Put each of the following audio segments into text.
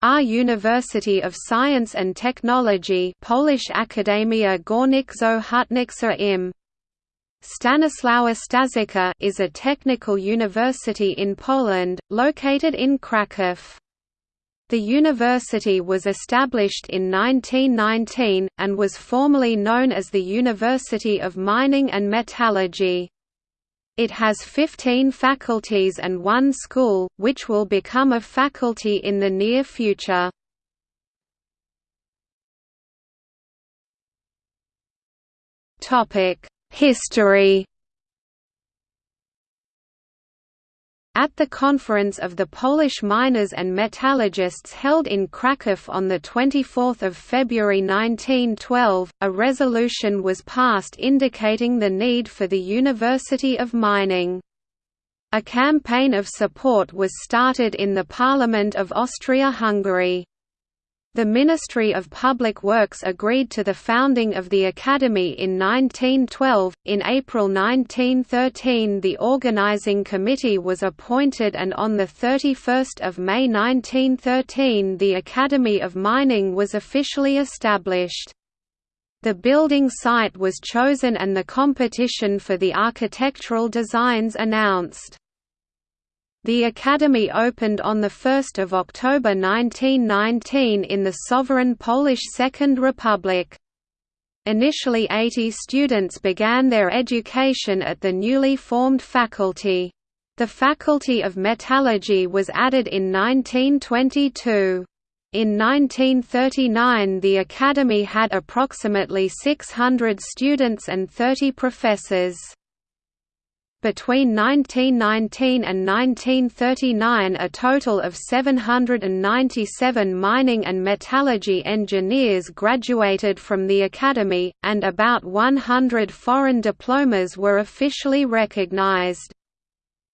AGH University of Science and Technology Polish Akademia im. Stanisława Staszica is a technical university in Poland, located in Kraków. The university was established in 1919, and was formerly known as the University of Mining and Metallurgy. It has 15 faculties and one school, which will become a faculty in the near future. History At the conference of the Polish miners and metallurgists held in Kraków on 24 February 1912, a resolution was passed indicating the need for the University of Mining. A campaign of support was started in the Parliament of Austria-Hungary. The Ministry of Public Works agreed to the founding of the Academy in 1912. In April 1913, the organizing committee was appointed, and on the 31st of May 1913, the Academy of Mining was officially established. The building site was chosen and the competition for the architectural designs announced. The Academy opened on 1 October 1919 in the sovereign Polish Second Republic. Initially 80 students began their education at the newly formed faculty. The Faculty of Metallurgy was added in 1922. In 1939 the Academy had approximately 600 students and 30 professors. Between 1919 and 1939 a total of 797 mining and metallurgy engineers graduated from the academy, and about 100 foreign diplomas were officially recognized.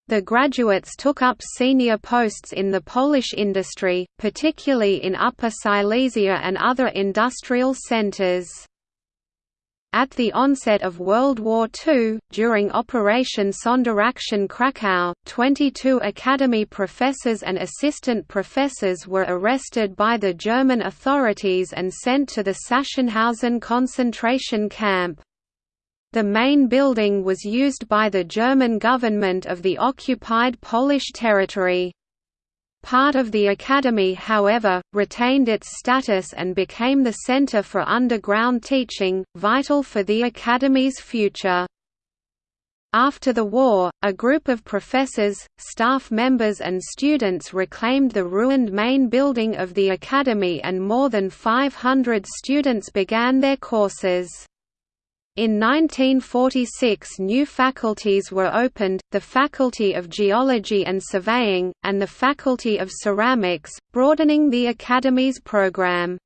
The graduates took up senior posts in the Polish industry, particularly in Upper Silesia and other industrial centers. At the onset of World War II, during Operation Sonderaktion Krakow, 22 Academy professors and assistant professors were arrested by the German authorities and sent to the Sachsenhausen concentration camp. The main building was used by the German government of the occupied Polish territory. Part of the academy however, retained its status and became the center for underground teaching, vital for the academy's future. After the war, a group of professors, staff members and students reclaimed the ruined main building of the academy and more than 500 students began their courses. In 1946 new faculties were opened, the Faculty of Geology and Surveying, and the Faculty of Ceramics, broadening the Academy's program.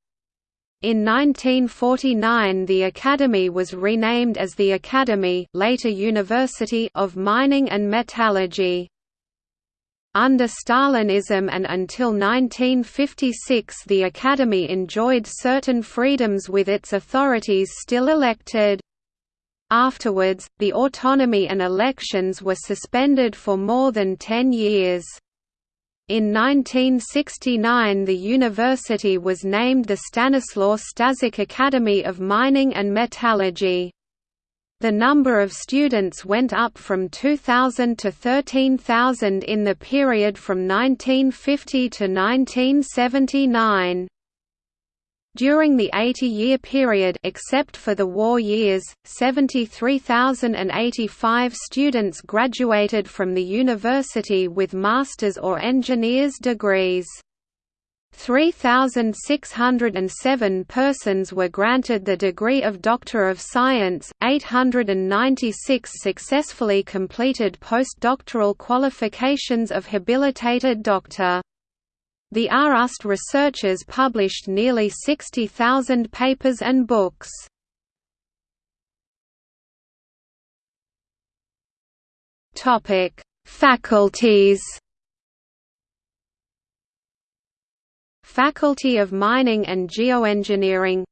In 1949 the Academy was renamed as the Academy later University of Mining and Metallurgy. Under Stalinism and until 1956 the Academy enjoyed certain freedoms with its authorities still elected. Afterwards, the autonomy and elections were suspended for more than ten years. In 1969 the university was named the Stanislaw Staszic Academy of Mining and Metallurgy. The number of students went up from 2,000 to 13,000 in the period from 1950 to 1979. During the 80-year period except for the war years, 73,085 students graduated from the university with master's or engineer's degrees. 3,607 persons were granted the degree of Doctor of Science, 896 successfully completed postdoctoral qualifications of habilitated doctor. The RUST researchers published nearly 60,000 papers and books. Topic: Faculties. Faculty of Mining and Geoengineering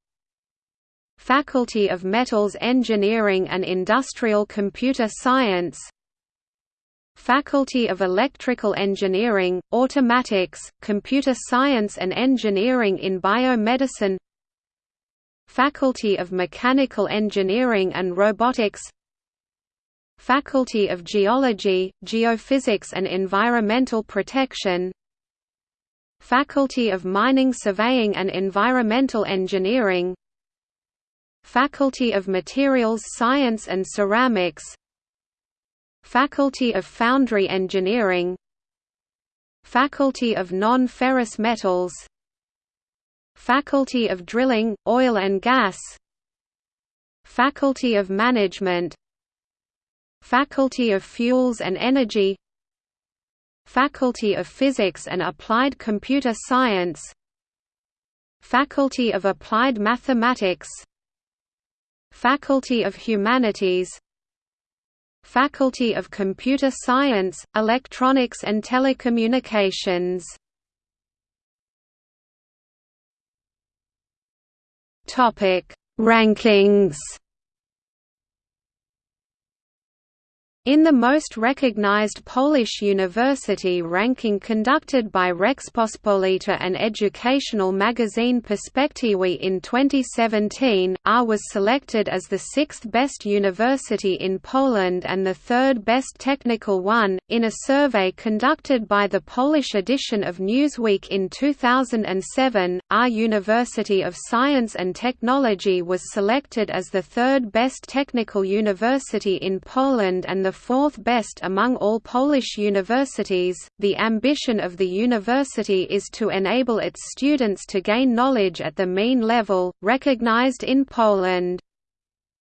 Faculty of Metals Engineering and Industrial Computer Science Faculty of Electrical Engineering, Automatics, Computer Science and Engineering in Biomedicine. Faculty of Mechanical Engineering and Robotics. Faculty of Geology, Geophysics and Environmental Protection. Faculty of Mining Surveying and Environmental Engineering. Faculty of Materials Science and Ceramics Faculty of Foundry Engineering. Faculty of Non-Ferrous Metals. Faculty of Drilling, Oil and Gas. Faculty of Management. Faculty of Fuels and Energy. Faculty of Physics and Applied Computer Science. Faculty of Applied Mathematics. Faculty of Humanities Faculty of Computer Science, Electronics and Telecommunications. Rankings In the most recognized Polish university ranking conducted by Rzeczpospolita and educational magazine Perspektywy in 2017, AGH was selected as the sixth best university in Poland and the third best technical one. In a survey conducted by the Polish edition of Newsweek in 2007, AGH University of Science and Technology was selected as the third best technical university in Poland and the fourth best among all Polish universities. The ambition of the university is to enable its students to gain knowledge at the mean level, recognized in Poland.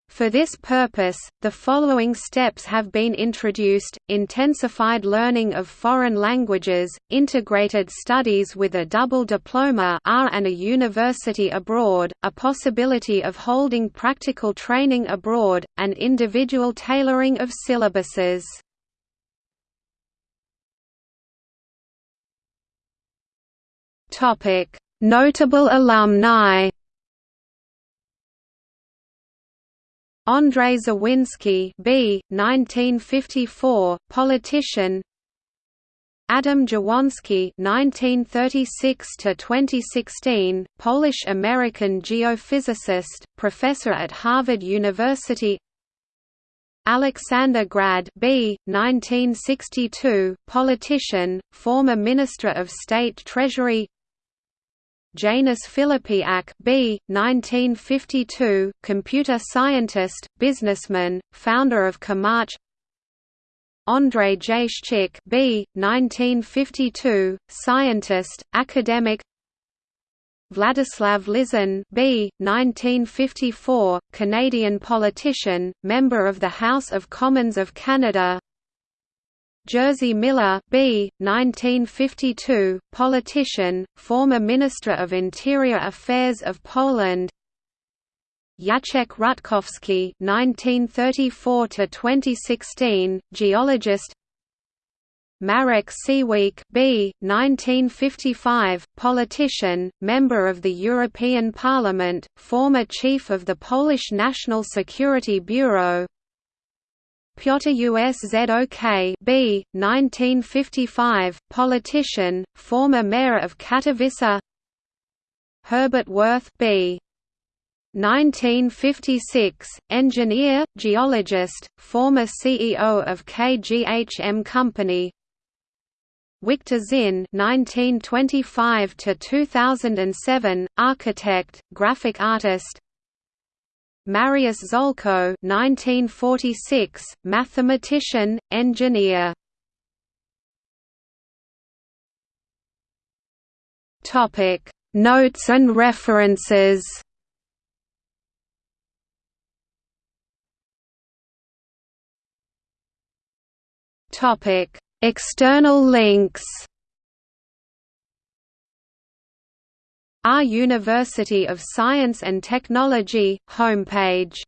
For this purpose, the following steps have been introduced, intensified learning of foreign languages, integrated studies with a double diploma AGH and a university abroad, a possibility of holding practical training abroad, and individual tailoring of syllabuses. Notable alumni Andrzej Zawinski B. 1954, politician Adam Dziewoński (1936–2016), Polish-American geophysicist, professor at Harvard University. Aleksander Grad B. 1962, politician, former Minister of State Treasury. Janusz Filipiak B. 1952, computer scientist, businessman, founder of Comarch Andrzej Jajszczyk B. 1952, scientist, academic Wladyslaw Lizon B. 1954, Canadian politician, member of the House of Commons of Canada Jerzy Miller B. 1952, politician, former Minister of Interior Affairs of Poland Jacek Rutkowski 1934 to 2016, geologist. Marek Siwiec B. 1955, politician, member of the European Parliament, former chief of the Polish National Security Bureau. Piotr Uszok B. 1955, politician, former mayor of Katowice Herbert Wirth B. 1956, engineer, geologist, former CEO of KGHM Company Wiktor Zinn (1925–2007), architect, graphic artist, Mariusz Ziółko 1946, mathematician, engineer. Topic: Notes and references. Topic: External links. AGH University of Science and Technology, homepage